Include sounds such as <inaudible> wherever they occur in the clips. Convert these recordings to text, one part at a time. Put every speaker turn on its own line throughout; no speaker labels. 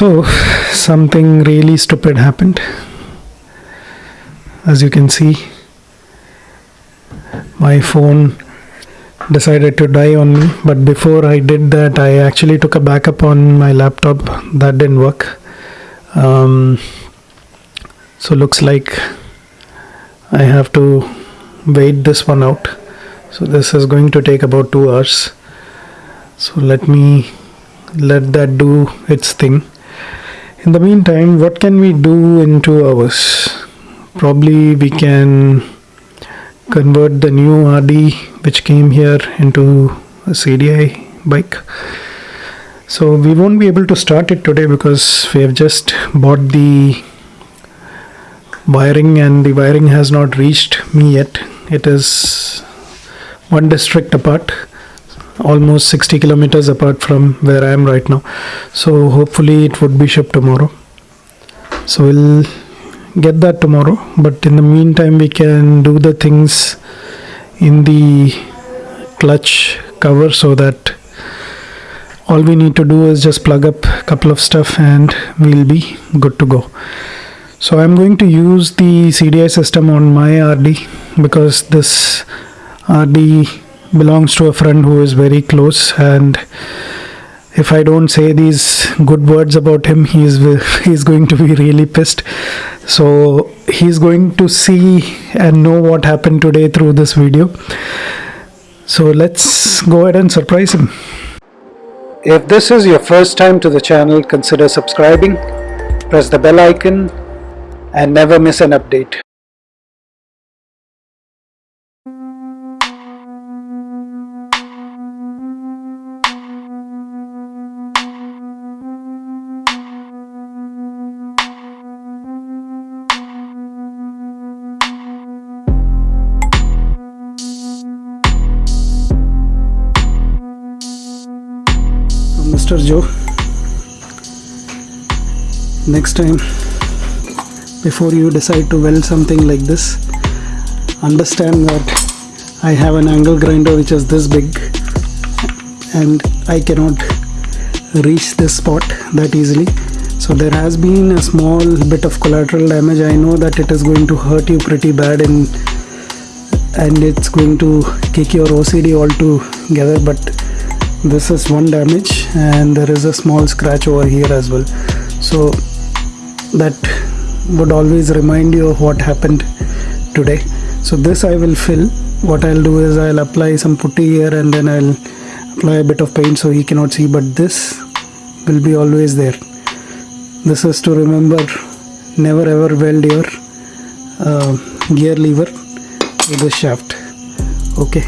So, something really stupid happened. As you can see, my phone decided to die on me. But before I did that, I actually took a backup on my laptop. That didn't work. Um, so, looks like I have to wait this one out. So, this is going to take about two hours. So, let me let that do its thing. In the meantime, what can we do in two hours? Probably we can convert the new RD which came here into a CDI bike. So we won't be able to start it today because we have just bought the wiring and the wiring has not reached me yet. It is one district apart almost 60 kilometers apart from where I am right now. So hopefully it would be shipped tomorrow. So we'll get that tomorrow. But in the meantime, we can do the things in the clutch cover so that all we need to do is just plug up a couple of stuff and we'll be good to go. So I'm going to use the CDI system on my RD because this RD belongs to a friend who is very close and if I don't say these good words about him, he's <laughs> he's going to be really pissed. So he's going to see and know what happened today through this video. So let's go ahead and surprise him. If this is your first time to the channel, consider subscribing, press the bell icon and never miss an update. Joe. Next time before you decide to weld something like this understand that I have an angle grinder which is this big and I cannot reach this spot that easily. So there has been a small bit of collateral damage. I know that it is going to hurt you pretty bad and and it's going to kick your OCD all together but this is one damage and there is a small scratch over here as well. So that would always remind you of what happened today. So this I will fill. What I'll do is I'll apply some putty here and then I'll apply a bit of paint so he cannot see but this will be always there. This is to remember never ever weld your uh, gear lever with the shaft. Okay.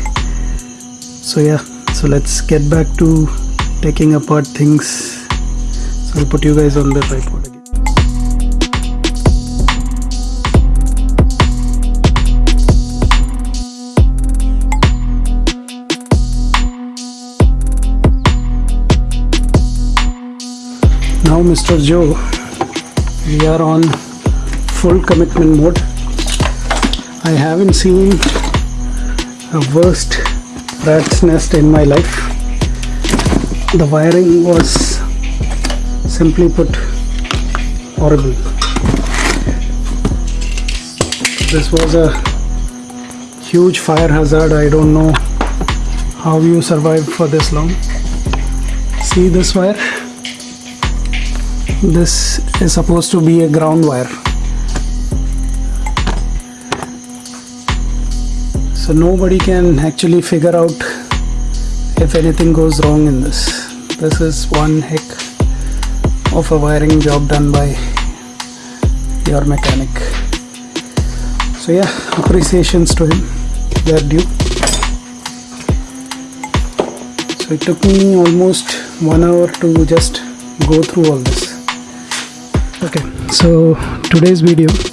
So yeah so let's get back to taking apart things so I'll put you guys on the tripod again now Mr. Joe we are on full commitment mode I haven't seen a worst rat's nest in my life. The wiring was simply put horrible. This was a huge fire hazard. I don't know how you survived for this long. See this wire? This is supposed to be a ground wire so nobody can actually figure out if anything goes wrong in this. This is one heck of a wiring job done by your mechanic. So yeah appreciations to him. They're due. So it took me almost one hour to just go through all this. Okay so today's video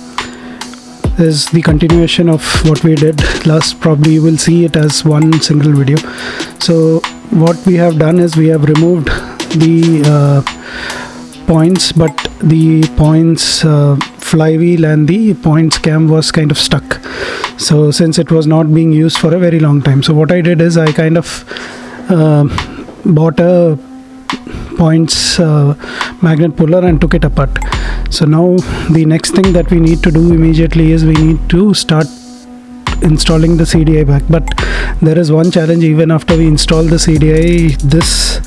is the continuation of what we did last. Probably you will see it as one single video. So what we have done is we have removed the uh, points but the points uh, flywheel and the points cam was kind of stuck. So since it was not being used for a very long time. So what I did is I kind of uh, bought a points uh, magnet puller and took it apart so now the next thing that we need to do immediately is we need to start installing the CDI back. But there is one challenge even after we install the CDI this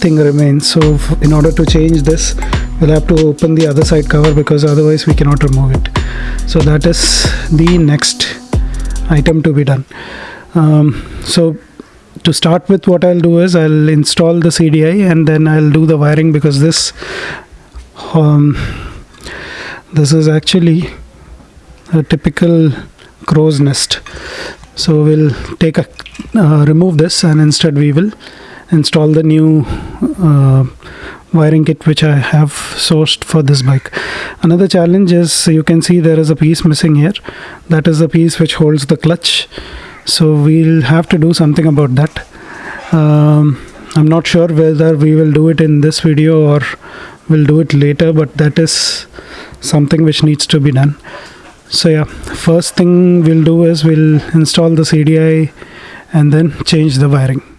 thing remains. So in order to change this we'll have to open the other side cover because otherwise we cannot remove it. So that is the next item to be done. Um, so to start with what I'll do is I'll install the CDI and then I'll do the wiring because this um, this is actually a typical crow's nest so we'll take a uh, remove this and instead we will install the new uh, wiring kit which I have sourced for this bike. Another challenge is you can see there is a piece missing here. That is the piece which holds the clutch. So we'll have to do something about that. Um, I'm not sure whether we will do it in this video or we'll do it later but that is something which needs to be done. So yeah, first thing we'll do is we'll install the CDI and then change the wiring.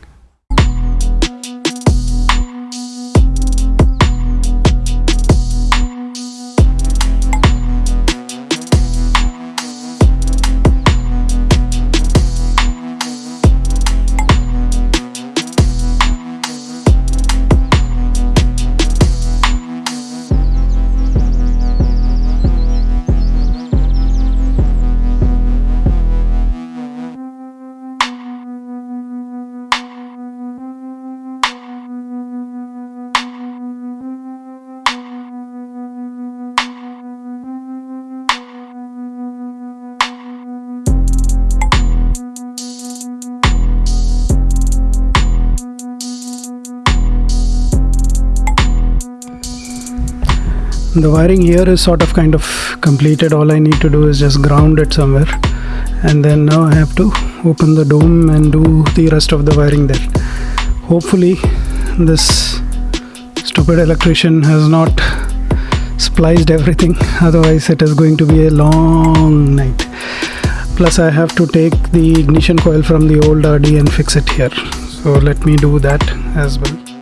The wiring here is sort of kind of completed. All I need to do is just ground it somewhere. And then now I have to open the dome and do the rest of the wiring there. Hopefully this stupid electrician has not spliced everything. <laughs> Otherwise it is going to be a long night. Plus I have to take the ignition coil from the old RD and fix it here. So let me do that as well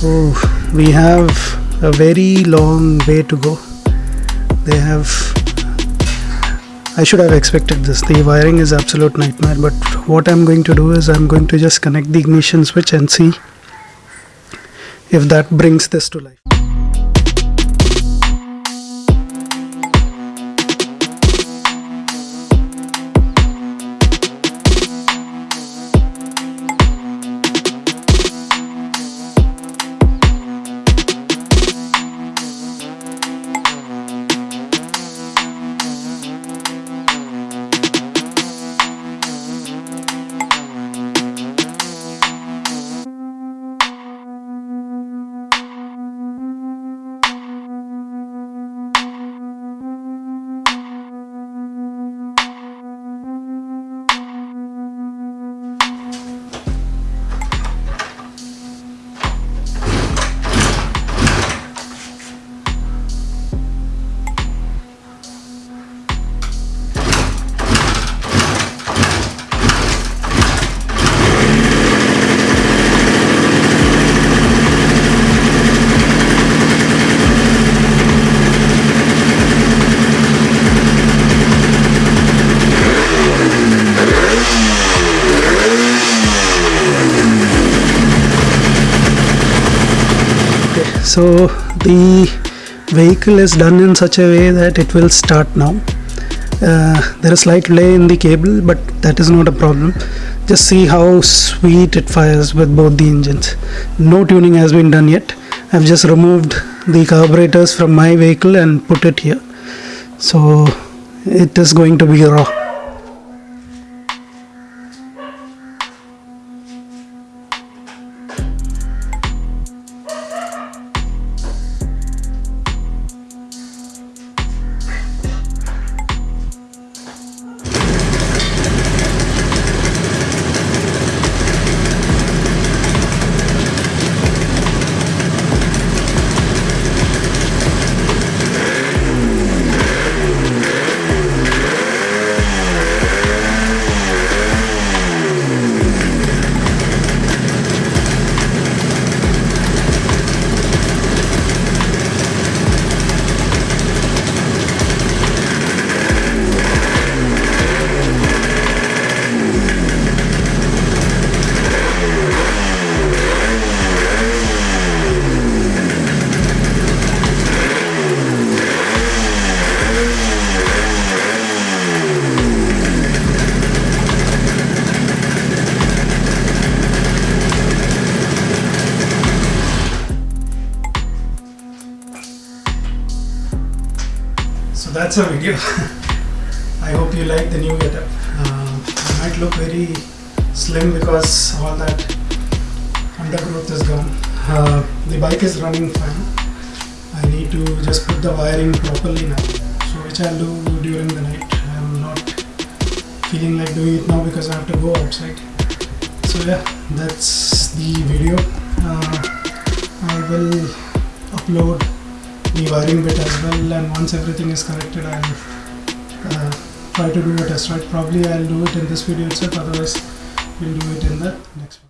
so we have a very long way to go. They have I should have expected this. The wiring is absolute nightmare but what I'm going to do is I'm going to just connect the ignition switch and see if that brings this to life so the vehicle is done in such a way that it will start now. Uh, there is slight delay in the cable but that is not a problem. Just see how sweet it fires with both the engines. No tuning has been done yet. I've just removed the carburetors from my vehicle and put it here. So it is going to be raw that's a video <laughs> i hope you like the new getup. Uh, it might look very slim because all that undergrowth is gone. Uh, the bike is running fine. I need to just put the wiring properly now so which i'll do during the night. I'm not feeling like doing it now because i have to go outside. So yeah that's the video. Uh, i will upload the wiring bit as well and once everything is connected I'll uh, try to do a test ride. Probably I'll do it in this video itself otherwise we'll do it in the next one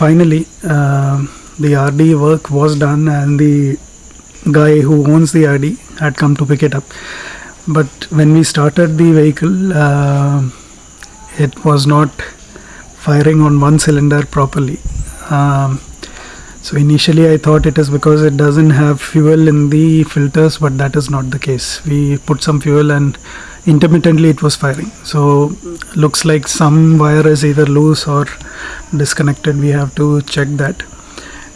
finally um the rd work was done and the guy who owns the rd had come to pick it up. But when we started the vehicle uh, it was not firing on one cylinder properly. Um, so initially i thought it is because it doesn't have fuel in the filters but that is not the case. We put some fuel and intermittently it was firing. So looks like some wire is either loose or disconnected. We have to check that.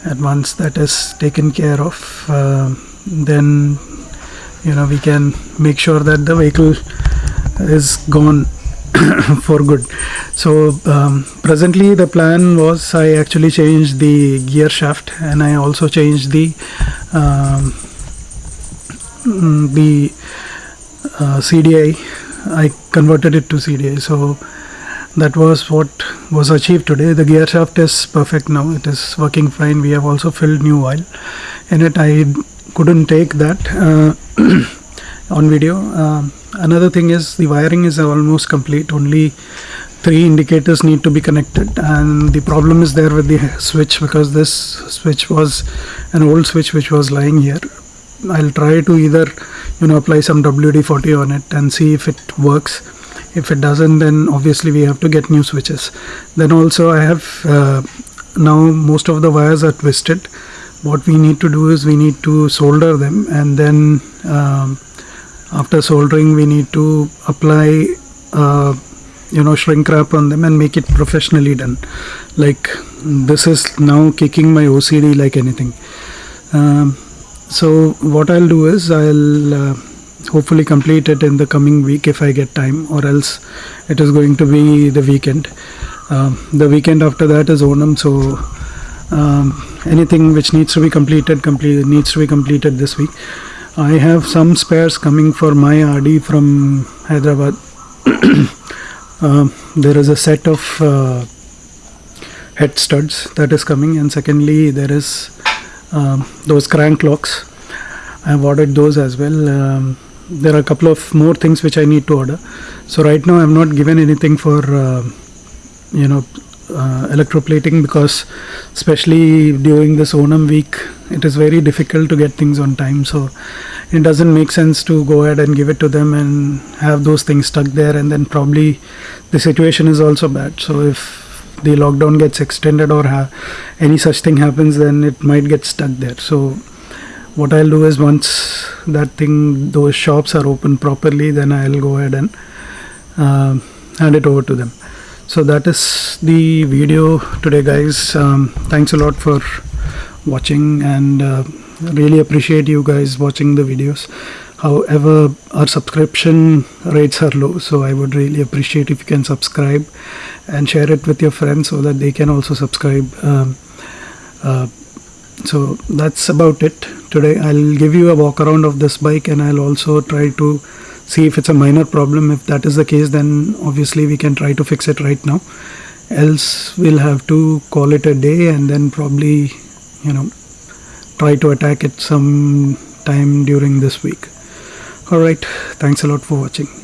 And once that is taken care of uh, then you know we can make sure that the vehicle is gone <coughs> for good. So um, presently the plan was i actually changed the gear shaft and i also changed the um, mm, the uh, CDI I converted it to CDI so that was what was achieved today. The gear shaft is perfect now. It is working fine. We have also filled new oil in it. I couldn't take that uh, <clears throat> on video. Um, another thing is the wiring is almost complete. Only three indicators need to be connected. And the problem is there with the switch because this switch was an old switch which was lying here I'll try to either you know apply some WD-40 on it and see if it works. If it doesn't then obviously we have to get new switches. Then also I have uh, now most of the wires are twisted. What we need to do is we need to solder them and then um, after soldering we need to apply uh, you know shrink wrap on them and make it professionally done. Like this is now kicking my OCD like anything. Um, so what I'll do is I'll uh, hopefully complete it in the coming week if I get time or else it is going to be the weekend. Um, the weekend after that is Onam so um, anything which needs to be completed complete needs to be completed this week. I have some spares coming for my RD from Hyderabad. Uh, <coughs> there is a set of uh, head studs that is coming and secondly there is um, those crank locks. I have ordered those as well. Um, there are a couple of more things which I need to order. So right now I have not given anything for uh, you know uh, electroplating because especially during this Onam week it is very difficult to get things on time. So it doesn't make sense to go ahead and give it to them and have those things stuck there and then probably the situation is also bad. So if the lockdown gets extended or any such thing happens then it might get stuck there. So what i'll do is once that thing those shops are open properly then i'll go ahead and uh, hand it over to them. So that is the video today guys. Um, thanks a lot for watching and uh, really appreciate you guys watching the videos however our subscription rates are low so i would really appreciate if you can subscribe and share it with your friends so that they can also subscribe um, uh, so that's about it. Today i'll give you a walk around of this bike and i'll also try to see if it's a minor problem. If that is the case then obviously we can try to fix it right now. Else we'll have to call it a day and then probably you know try to attack it some time during this week all right. Thanks a lot for watching